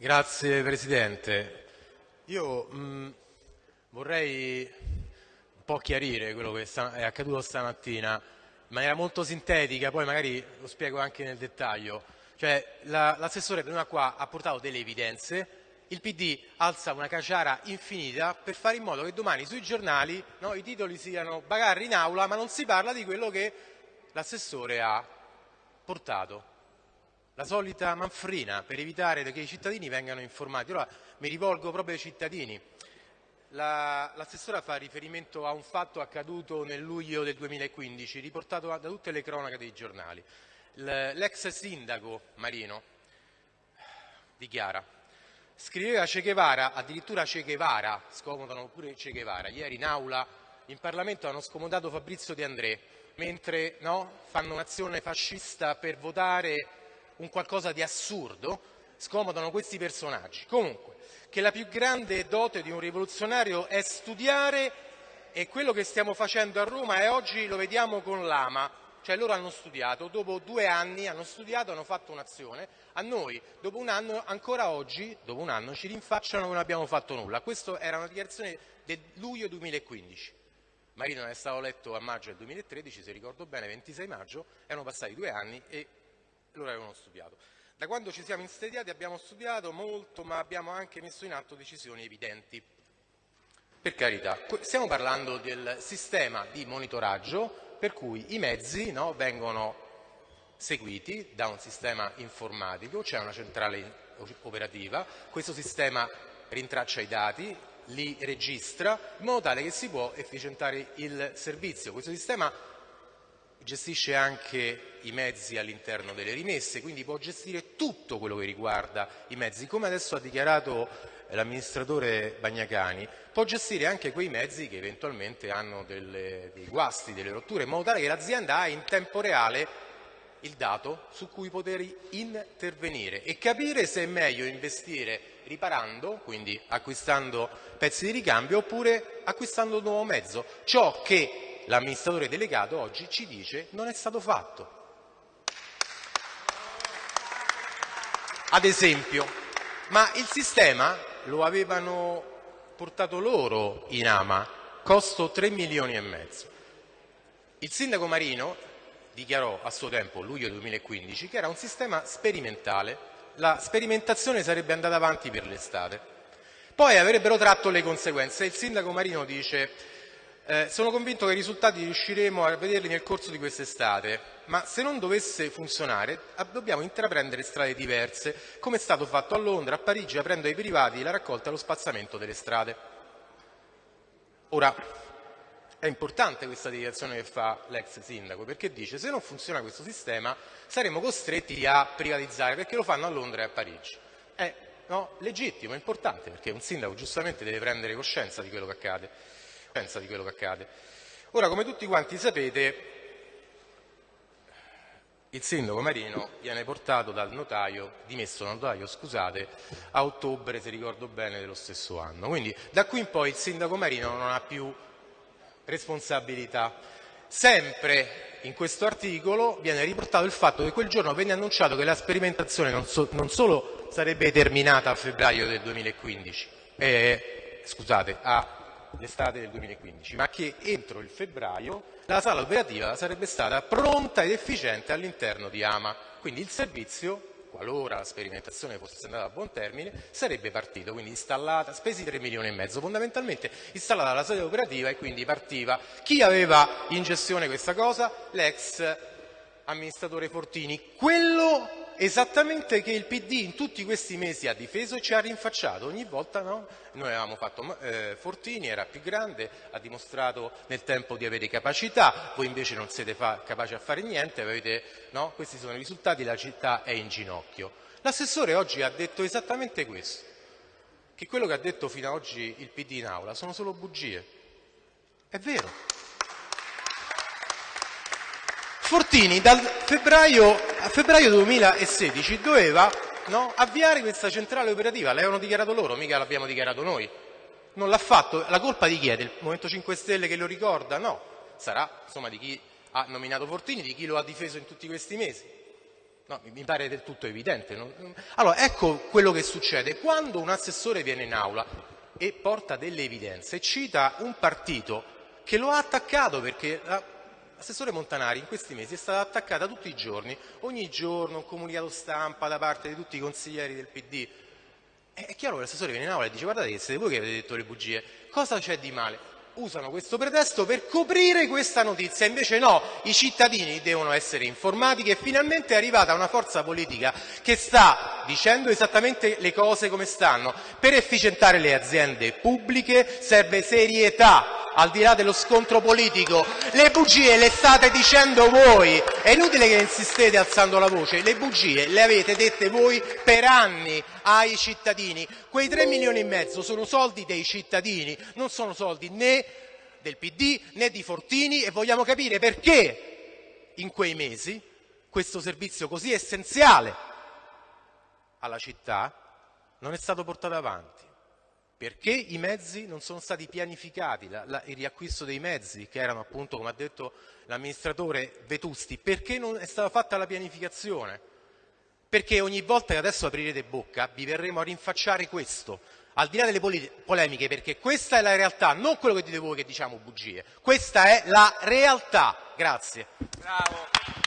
Grazie Presidente. Io mh, vorrei un po' chiarire quello che è accaduto stamattina in maniera molto sintetica, poi magari lo spiego anche nel dettaglio. Cioè, l'assessore la, qua ha portato delle evidenze, il PD alza una caciara infinita per fare in modo che domani sui giornali no, i titoli siano bagarri in aula, ma non si parla di quello che l'assessore ha portato la solita manfrina per evitare che i cittadini vengano informati. Allora mi rivolgo proprio ai cittadini. L'assessora fa riferimento a un fatto accaduto nel luglio del 2015, riportato da tutte le cronache dei giornali. L'ex sindaco Marino dichiara scriveva Che Guevara, addirittura Che Guevara, scomodano pure Che Guevara, ieri in aula in Parlamento hanno scomodato Fabrizio De André, mentre no, fanno un'azione fascista per votare un qualcosa di assurdo, scomodano questi personaggi. Comunque, che la più grande dote di un rivoluzionario è studiare e quello che stiamo facendo a Roma e oggi lo vediamo con l'AMA, cioè loro hanno studiato, dopo due anni hanno studiato, hanno fatto un'azione, a noi dopo un anno, ancora oggi, dopo un anno, ci rinfacciano che non abbiamo fatto nulla. Questa era una dichiarazione del luglio 2015. Marino è stato letto a maggio del 2013, se ricordo bene, 26 maggio, erano passati due anni e loro avevano studiato. Da quando ci siamo insediati abbiamo studiato molto, ma abbiamo anche messo in atto decisioni evidenti. Per carità, stiamo parlando del sistema di monitoraggio per cui i mezzi no, vengono seguiti da un sistema informatico, c'è una centrale operativa, questo sistema rintraccia i dati, li registra in modo tale che si può efficientare il servizio. Questo sistema gestisce anche i mezzi all'interno delle rimesse, quindi può gestire tutto quello che riguarda i mezzi, come adesso ha dichiarato l'amministratore Bagnacani, può gestire anche quei mezzi che eventualmente hanno delle, dei guasti, delle rotture, in modo tale che l'azienda ha in tempo reale il dato su cui poter intervenire e capire se è meglio investire riparando, quindi acquistando pezzi di ricambio, oppure acquistando un nuovo mezzo. Ciò che l'amministratore delegato oggi ci dice non è stato fatto. Ad esempio, ma il sistema lo avevano portato loro in ama, costo 3 milioni e mezzo. Il sindaco Marino dichiarò a suo tempo, luglio 2015, che era un sistema sperimentale, la sperimentazione sarebbe andata avanti per l'estate. Poi avrebbero tratto le conseguenze. Il sindaco Marino dice eh, sono convinto che i risultati riusciremo a vederli nel corso di quest'estate, ma se non dovesse funzionare dobbiamo intraprendere strade diverse, come è stato fatto a Londra, a Parigi, aprendo ai privati la raccolta e lo spazzamento delle strade. Ora, è importante questa dichiarazione che fa l'ex sindaco, perché dice se non funziona questo sistema saremo costretti a privatizzare, perché lo fanno a Londra e a Parigi. È no, legittimo, è importante, perché un sindaco giustamente deve prendere coscienza di quello che accade di quello che accade. Ora, come tutti quanti sapete, il sindaco Marino viene portato dal notaio, dimesso dal notaio, scusate, a ottobre, se ricordo bene, dello stesso anno. Quindi da qui in poi il sindaco Marino non ha più responsabilità. Sempre in questo articolo viene riportato il fatto che quel giorno venne annunciato che la sperimentazione non, so, non solo sarebbe terminata a febbraio del 2015, eh, scusate, a l'estate del 2015, ma che entro il febbraio la sala operativa sarebbe stata pronta ed efficiente all'interno di AMA. Quindi il servizio, qualora la sperimentazione fosse andata a buon termine, sarebbe partito, quindi installata, spesi 3 milioni e mezzo, fondamentalmente installata la sala operativa e quindi partiva. Chi aveva in gestione questa cosa? L'ex amministratore Fortini, quello esattamente che il PD in tutti questi mesi ha difeso e ci ha rinfacciato. Ogni volta no? Noi avevamo fatto eh, Fortini, era più grande, ha dimostrato nel tempo di avere capacità, voi invece non siete capaci a fare niente, avete, no? questi sono i risultati, la città è in ginocchio. L'assessore oggi ha detto esattamente questo, che quello che ha detto fino ad oggi il PD in aula sono solo bugie. È vero. Fortini dal febbraio, a febbraio 2016 doveva no, avviare questa centrale operativa, l'avevano dichiarato loro, mica l'abbiamo dichiarato noi. Non l'ha fatto, la colpa di chi è? Del Movimento 5 Stelle che lo ricorda? No, sarà insomma di chi ha nominato Fortini, di chi lo ha difeso in tutti questi mesi. No, mi pare del tutto evidente. Allora, ecco quello che succede. Quando un assessore viene in aula e porta delle evidenze, cita un partito che lo ha attaccato perché l'assessore Montanari in questi mesi è stata attaccata tutti i giorni, ogni giorno un comunicato stampa da parte di tutti i consiglieri del PD. È chiaro che l'assessore viene in aula e dice guardate che siete voi che avete detto le bugie, cosa c'è di male? usano questo pretesto per coprire questa notizia, invece no, i cittadini devono essere informati che finalmente è arrivata una forza politica che sta dicendo esattamente le cose come stanno. Per efficientare le aziende pubbliche serve serietà, al di là dello scontro politico. Le bugie le state dicendo voi, è inutile che insistete alzando la voce, le bugie le avete dette voi per anni ai cittadini. Quei 3 milioni e mezzo sono soldi dei cittadini, non sono soldi né del PD né di Fortini e vogliamo capire perché in quei mesi questo servizio così essenziale alla città non è stato portato avanti. Perché i mezzi non sono stati pianificati, la, la, il riacquisto dei mezzi che erano appunto, come ha detto l'amministratore Vetusti, perché non è stata fatta la pianificazione? Perché ogni volta che adesso aprirete bocca vi verremo a rinfacciare questo, al di là delle polemiche, perché questa è la realtà, non quello che dite voi che diciamo bugie, questa è la realtà. Grazie. Bravo.